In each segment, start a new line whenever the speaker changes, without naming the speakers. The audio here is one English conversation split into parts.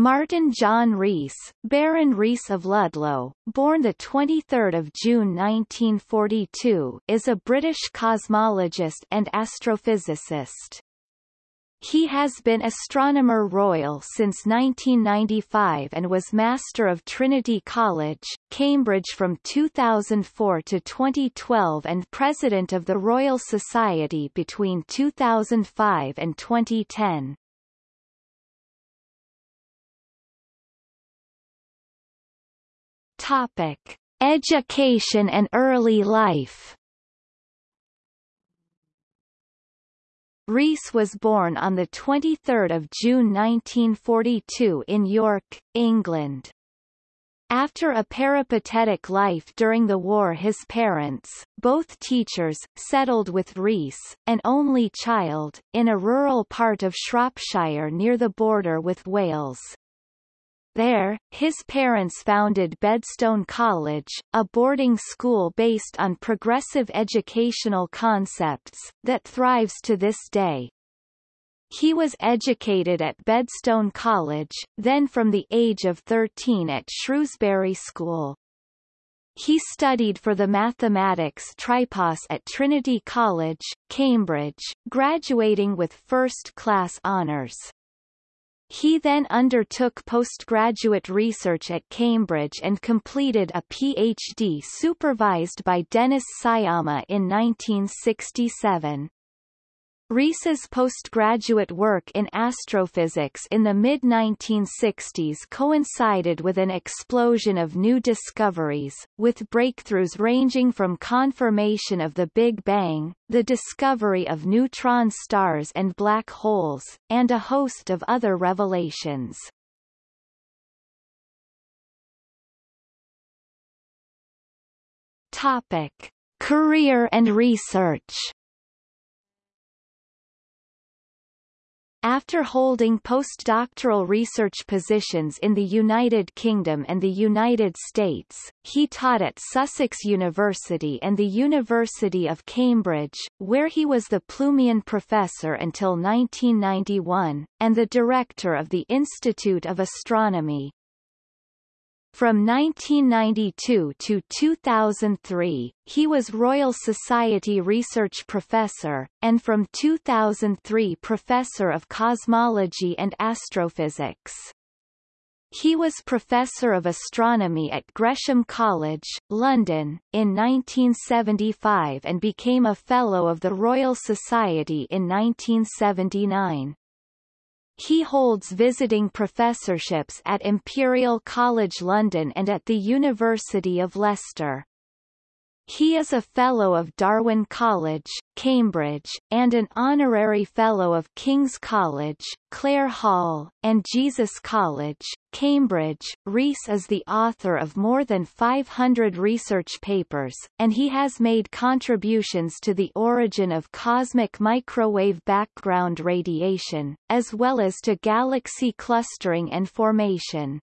Martin John Rees, Baron Rees of Ludlow, born 23 June 1942, is a British cosmologist and astrophysicist. He has been Astronomer Royal since 1995 and was Master of Trinity College, Cambridge from 2004 to 2012 and President of the Royal Society between 2005 and 2010. Topic: Education and early life. Rees was born on 23 June 1942 in York, England. After a peripatetic life during the war his parents, both teachers, settled with Rees, an only child, in a rural part of Shropshire near the border with Wales. There, his parents founded Bedstone College, a boarding school based on progressive educational concepts, that thrives to this day. He was educated at Bedstone College, then from the age of 13 at Shrewsbury School. He studied for the mathematics tripos at Trinity College, Cambridge, graduating with first-class honours. He then undertook postgraduate research at Cambridge and completed a PhD supervised by Dennis Sciama in 1967. Rees's postgraduate work in astrophysics in the mid-1960s coincided with an explosion of new discoveries, with breakthroughs ranging from confirmation of the Big Bang, the discovery of neutron stars and black holes, and a host of other revelations. Topic. Career and research After holding postdoctoral research positions in the United Kingdom and the United States, he taught at Sussex University and the University of Cambridge, where he was the Plumian Professor until 1991, and the director of the Institute of Astronomy. From 1992 to 2003, he was Royal Society Research Professor, and from 2003 Professor of Cosmology and Astrophysics. He was Professor of Astronomy at Gresham College, London, in 1975 and became a Fellow of the Royal Society in 1979. He holds visiting professorships at Imperial College London and at the University of Leicester. He is a Fellow of Darwin College, Cambridge, and an Honorary Fellow of King's College, Clare Hall, and Jesus College, Cambridge. Rees is the author of more than 500 research papers, and he has made contributions to the origin of cosmic microwave background radiation, as well as to galaxy clustering and formation.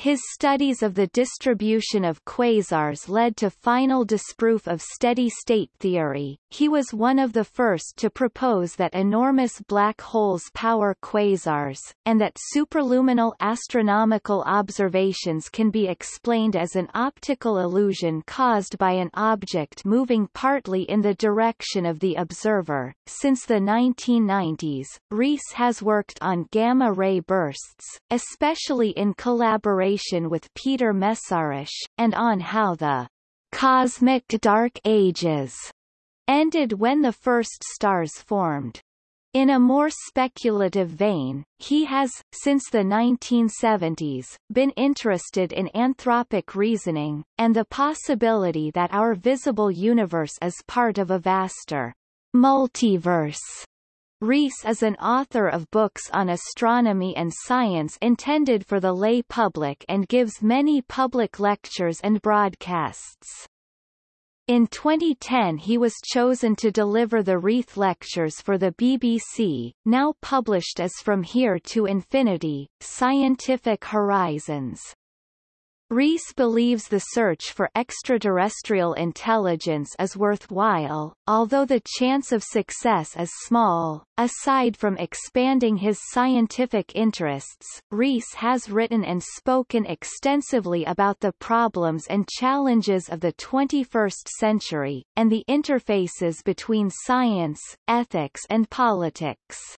His studies of the distribution of quasars led to final disproof of steady-state theory. He was one of the first to propose that enormous black holes power quasars, and that superluminal astronomical observations can be explained as an optical illusion caused by an object moving partly in the direction of the observer. Since the 1990s, Rees has worked on gamma-ray bursts, especially in collaboration with Peter Mészáros, and on how the cosmic dark ages ended when the first stars formed. In a more speculative vein, he has, since the 1970s, been interested in anthropic reasoning, and the possibility that our visible universe is part of a vaster multiverse Rees is an author of books on astronomy and science intended for the lay public and gives many public lectures and broadcasts. In 2010 he was chosen to deliver the Reith Lectures for the BBC, now published as From Here to Infinity, Scientific Horizons. Rees believes the search for extraterrestrial intelligence is worthwhile, although the chance of success is small. Aside from expanding his scientific interests, Rees has written and spoken extensively about the problems and challenges of the 21st century, and the interfaces between science, ethics and politics.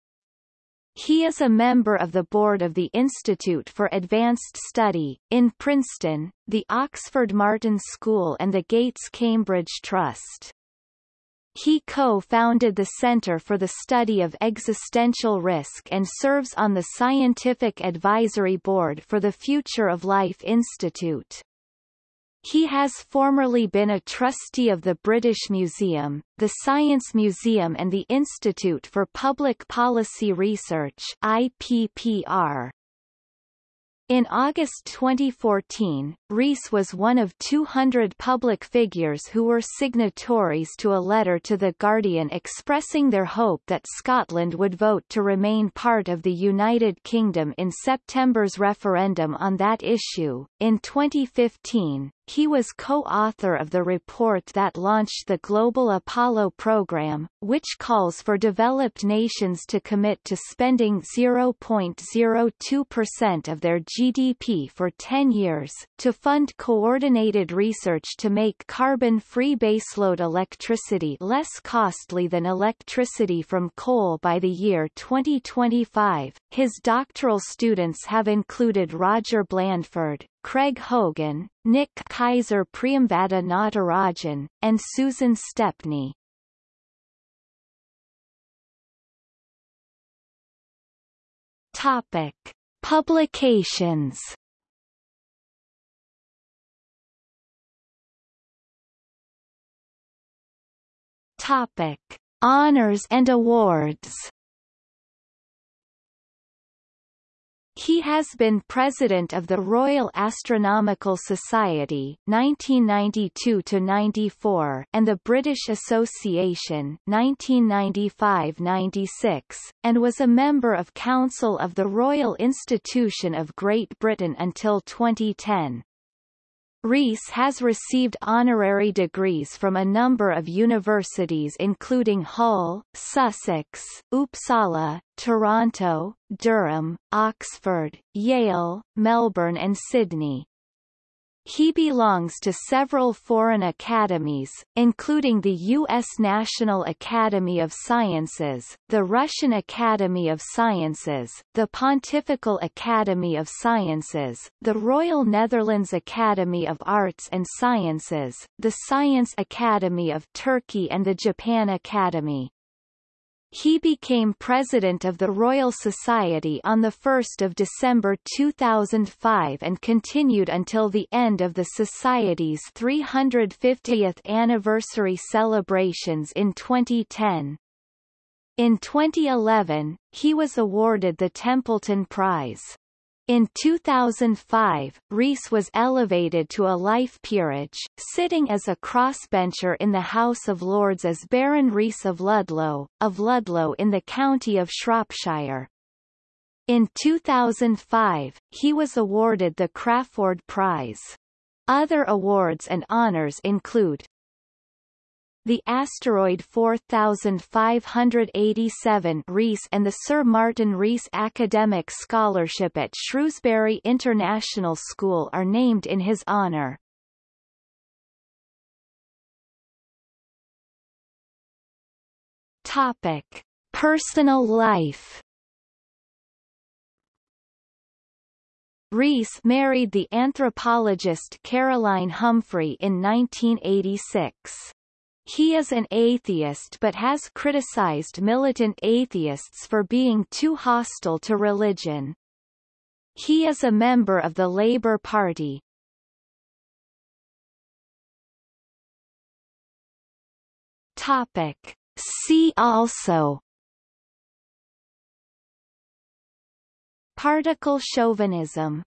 He is a member of the board of the Institute for Advanced Study, in Princeton, the Oxford Martin School and the Gates Cambridge Trust. He co-founded the Center for the Study of Existential Risk and serves on the Scientific Advisory Board for the Future of Life Institute. He has formerly been a trustee of the British Museum, the Science Museum and the Institute for Public Policy Research IPPR. In August 2014, Rees was one of 200 public figures who were signatories to a letter to The Guardian expressing their hope that Scotland would vote to remain part of the United Kingdom in September's referendum on that issue. In 2015, he was co-author of the report that launched the Global Apollo program, which calls for developed nations to commit to spending 0.02% of their GDP for 10 years, to fund coordinated research to make carbon-free baseload electricity less costly than electricity from coal by the year 2025. His doctoral students have included Roger Blandford, Craig Hogan, Nick Kaiser Priyamvada Natarajan, and Susan Stepney. Topic. Publications Topic: Honors and awards. He has been president of the Royal Astronomical Society 1992-94 and the British Association 1995-96, and was a member of Council of the Royal Institution of Great Britain until 2010. Rees has received honorary degrees from a number of universities including Hull, Sussex, Uppsala, Toronto, Durham, Oxford, Yale, Melbourne and Sydney. He belongs to several foreign academies, including the U.S. National Academy of Sciences, the Russian Academy of Sciences, the Pontifical Academy of Sciences, the Royal Netherlands Academy of Arts and Sciences, the Science Academy of Turkey and the Japan Academy. He became president of the Royal Society on 1 December 2005 and continued until the end of the Society's 350th anniversary celebrations in 2010. In 2011, he was awarded the Templeton Prize. In 2005, Rees was elevated to a life peerage, sitting as a crossbencher in the House of Lords as Baron Rees of Ludlow, of Ludlow in the county of Shropshire. In 2005, he was awarded the Crafoord Prize. Other awards and honours include the asteroid 4587 Rees and the Sir Martin Rees Academic Scholarship at Shrewsbury International School are named in his honour. Topic: Personal life. Rees married the anthropologist Caroline Humphrey in 1986. He is an atheist but has criticized militant atheists for being too hostile to religion. He is a member of the Labour Party. Topic. See also Particle chauvinism